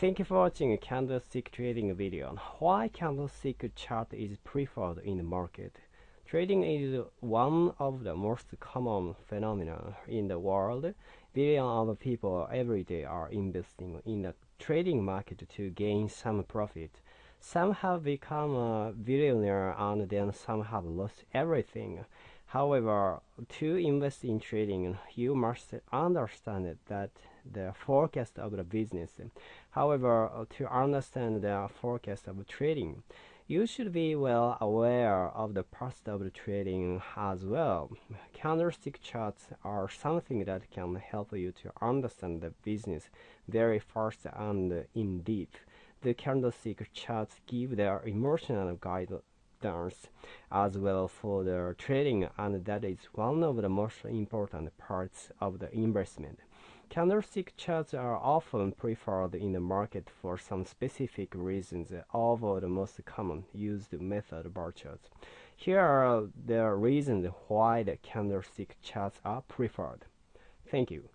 Thank you for watching a candlestick trading video on why candlestick chart is preferred in the market. Trading is one of the most common phenomena in the world. Billions of people every day are investing in the trading market to gain some profit. Some have become a billionaire and then some have lost everything. However, to invest in trading, you must understand that the forecast of the business. However, to understand the forecast of trading, you should be well aware of the past of the trading as well. Candlestick charts are something that can help you to understand the business very fast and in depth. The candlestick charts give their emotional guidance as well for the trading and that is one of the most important parts of the investment. Candlestick charts are often preferred in the market for some specific reasons over the most common used method bar charts. Here are the reasons why the candlestick charts are preferred. Thank you.